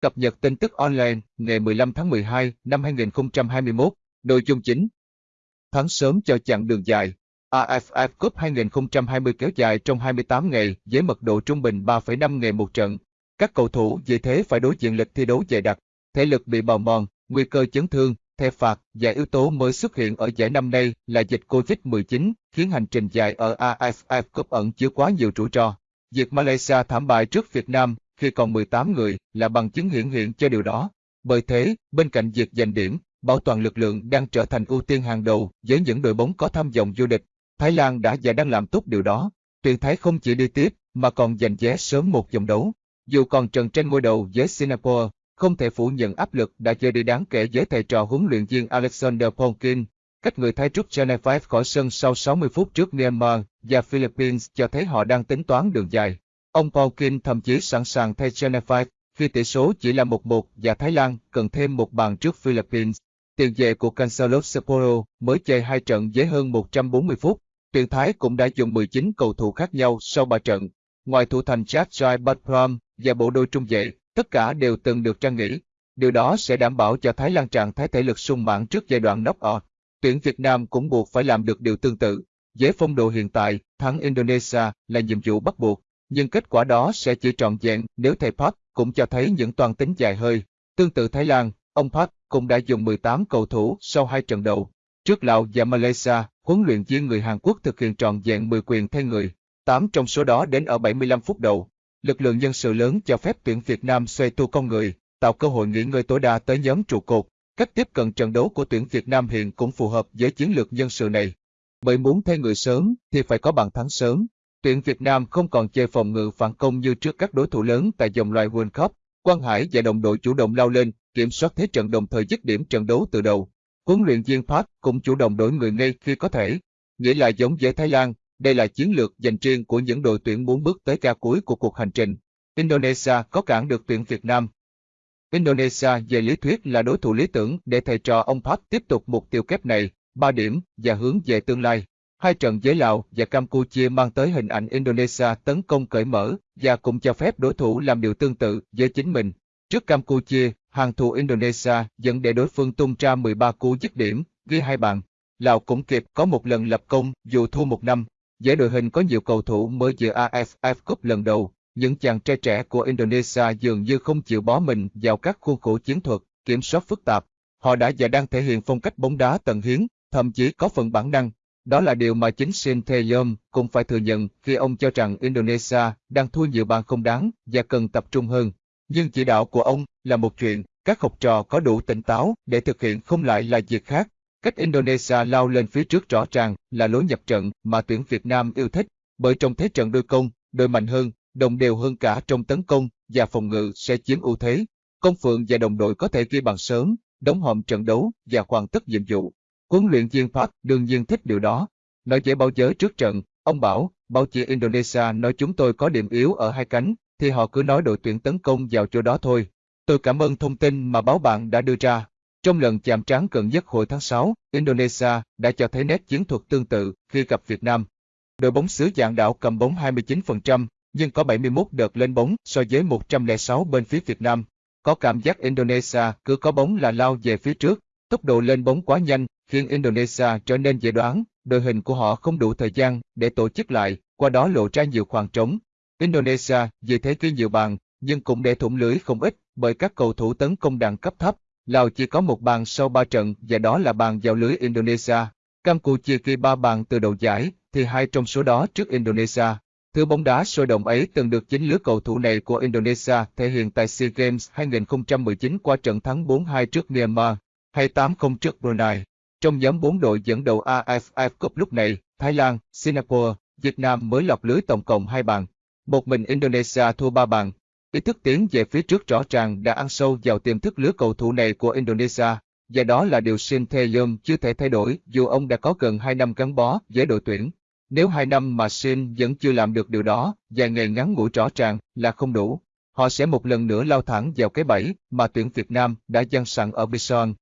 Cập nhật tin tức online ngày 15 tháng 12 năm 2021, nội dung chính. Thắng sớm cho chặng đường dài. AFF Cup 2020 kéo dài trong 28 ngày với mật độ trung bình 3,5 ngày một trận. Các cầu thủ vì thế phải đối diện lịch thi đấu dày đặc, thể lực bị bào mòn, nguy cơ chấn thương, thẻ phạt và yếu tố mới xuất hiện ở giải năm nay là dịch Covid-19, khiến hành trình dài ở AFF Cup ẩn chứa quá nhiều rủi ro. Việc Malaysia thảm bại trước Việt Nam khi còn 18 người là bằng chứng hiển hiện cho điều đó. Bởi thế, bên cạnh việc giành điểm, bảo toàn lực lượng đang trở thành ưu tiên hàng đầu với những đội bóng có tham vọng vô địch. Thái Lan đã và đang làm tốt điều đó. Tuyển Thái không chỉ đi tiếp mà còn giành vé sớm một vòng đấu. Dù còn trần trên ngôi đầu với Singapore, không thể phủ nhận áp lực đã chơi đi đáng kể với thầy trò huấn luyện viên Alexander Polkin. Cách người Thái rút Chennai khỏi sân sau 60 phút trước Myanmar và Philippines cho thấy họ đang tính toán đường dài. Ông Polkin thậm chí sẵn sàng thay Geneva khi tỷ số chỉ là 1-1 và Thái Lan cần thêm một bàn trước Philippines. Tiền vệ của Cancelo Sapporo mới chơi hai trận với hơn 140 phút. Tuyển Thái cũng đã dùng 19 cầu thủ khác nhau sau 3 trận. Ngoài thủ thành Chad Jai Batram và bộ đôi trung vệ, tất cả đều từng được trang nghỉ. Điều đó sẽ đảm bảo cho Thái Lan trạng thái thể lực sung mãn trước giai đoạn knock-out. Tuyển Việt Nam cũng buộc phải làm được điều tương tự. Với phong độ hiện tại, thắng Indonesia là nhiệm vụ bắt buộc, nhưng kết quả đó sẽ chỉ trọn vẹn nếu thầy Park cũng cho thấy những toàn tính dài hơi. Tương tự Thái Lan, ông Park cũng đã dùng 18 cầu thủ sau hai trận đầu. Trước Lào và Malaysia, huấn luyện viên người Hàn Quốc thực hiện trọn vẹn 10 quyền thay người, 8 trong số đó đến ở 75 phút đầu. Lực lượng nhân sự lớn cho phép tuyển Việt Nam xoay tu con người, tạo cơ hội nghỉ ngơi tối đa tới nhóm trụ cột. Cách tiếp cận trận đấu của tuyển Việt Nam hiện cũng phù hợp với chiến lược nhân sự này. Bởi muốn thay người sớm thì phải có bàn thắng sớm. Tuyển Việt Nam không còn chơi phòng ngự phản công như trước các đối thủ lớn tại dòng loài World Cup. Quang Hải và đồng đội chủ động lao lên, kiểm soát thế trận đồng thời dứt điểm trận đấu từ đầu. Huấn luyện viên Park cũng chủ động đổi người ngay khi có thể. Nghĩa là giống với Thái Lan, đây là chiến lược dành riêng của những đội tuyển muốn bước tới ca cuối của cuộc hành trình. Indonesia có cản được tuyển Việt Nam. Indonesia về lý thuyết là đối thủ lý tưởng để thầy trò ông Park tiếp tục mục tiêu kép này, 3 điểm và hướng về tương lai. Hai trận với Lào và Campuchia mang tới hình ảnh Indonesia tấn công cởi mở và cũng cho phép đối thủ làm điều tương tự với chính mình. Trước Campuchia, hàng thủ Indonesia dẫn để đối phương tung ra 13 cú dứt điểm, ghi hai bàn. Lào cũng kịp có một lần lập công dù thua một năm. Giải đội hình có nhiều cầu thủ mới dự AFF Cup lần đầu, những chàng trai trẻ của Indonesia dường như không chịu bó mình vào các khuôn khổ chiến thuật, kiểm soát phức tạp. Họ đã và đang thể hiện phong cách bóng đá tận hiến, thậm chí có phần bản năng. Đó là điều mà chính Shin Tae-yom cũng phải thừa nhận khi ông cho rằng Indonesia đang thua nhiều bàn không đáng và cần tập trung hơn. Nhưng chỉ đạo của ông là một chuyện, các học trò có đủ tỉnh táo để thực hiện không lại là việc khác. Cách Indonesia lao lên phía trước rõ ràng là lối nhập trận mà tuyển Việt Nam yêu thích, bởi trong thế trận đôi công, đôi mạnh hơn, đồng đều hơn cả trong tấn công và phòng ngự sẽ chiếm ưu thế. Công Phượng và đồng đội có thể ghi bàn sớm, đóng hòm trận đấu và hoàn tất nhiệm vụ. Huấn luyện viên Park đương nhiên thích điều đó. Nói dễ báo giới trước trận, ông bảo, báo chí Indonesia nói chúng tôi có điểm yếu ở hai cánh, thì họ cứ nói đội tuyển tấn công vào chỗ đó thôi. Tôi cảm ơn thông tin mà báo bạn đã đưa ra. Trong lần chạm trán gần nhất hồi tháng 6, Indonesia đã cho thấy nét chiến thuật tương tự khi gặp Việt Nam. Đội bóng xứ dạng đảo cầm bóng 29%, nhưng có 71 đợt lên bóng so với 106 bên phía Việt Nam. Có cảm giác Indonesia cứ có bóng là lao về phía trước, tốc độ lên bóng quá nhanh, khiến Indonesia trở nên dễ đoán, đội hình của họ không đủ thời gian để tổ chức lại, qua đó lộ ra nhiều khoảng trống. Indonesia vì thế ghi nhiều bàn, nhưng cũng để thủng lưới không ít bởi các cầu thủ tấn công đẳng cấp thấp. Lào chỉ có một bàn sau ba trận và đó là bàn vào lưới Indonesia. Campuchia ghi ba bàn từ đầu giải, thì hai trong số đó trước Indonesia. Thứ bóng đá sôi động ấy từng được chính lứa cầu thủ này của Indonesia thể hiện tại SEA Games 2019 qua trận thắng 4-2 trước Myanmar, hay 8-0 trước Brunei. Trong nhóm 4 đội dẫn đầu AFF Cup lúc này, Thái Lan, Singapore, Việt Nam mới lọt lưới tổng cộng 2 bàn. Một mình Indonesia thua 3 bàn. Ý thức tiến về phía trước rõ ràng đã ăn sâu vào tiềm thức lứa cầu thủ này của Indonesia, và đó là điều Shin Tae-yom chưa thể thay đổi dù ông đã có gần 2 năm gắn bó với đội tuyển. Nếu 2 năm mà Shin vẫn chưa làm được điều đó, vài ngày ngắn ngủi rõ ràng là không đủ, họ sẽ một lần nữa lao thẳng vào cái bẫy mà tuyển Việt Nam đã dăng sẵn ở Bison.